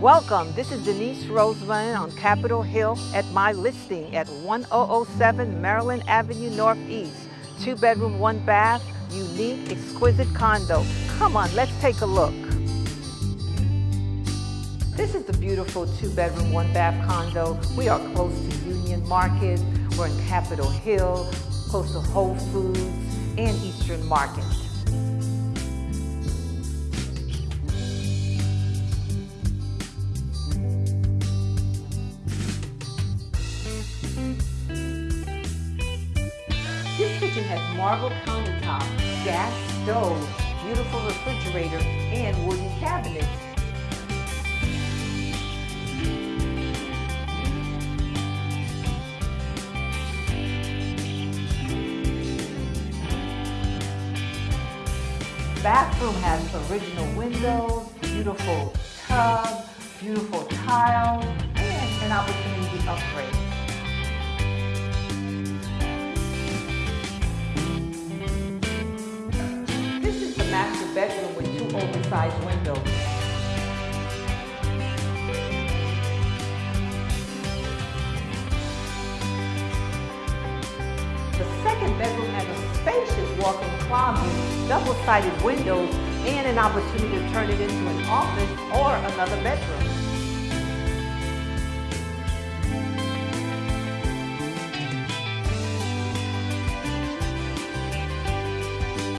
Welcome, this is Denise Roseman on Capitol Hill at my listing at 1007 Maryland Avenue Northeast. Two bedroom, one bath, unique, exquisite condo. Come on, let's take a look. This is the beautiful two bedroom, one bath condo. We are close to Union Market. We're in Capitol Hill, close to Whole Foods and Eastern Market. This kitchen has marble countertops, gas stove, beautiful refrigerator, and wooden cabinets. Bathroom has original windows, beautiful tub, beautiful tile, and an opportunity to upgrade. Master bedroom with two oversized windows. The second bedroom has a spacious walk-in closet, double-sided windows, and an opportunity to turn it into an office or another bedroom.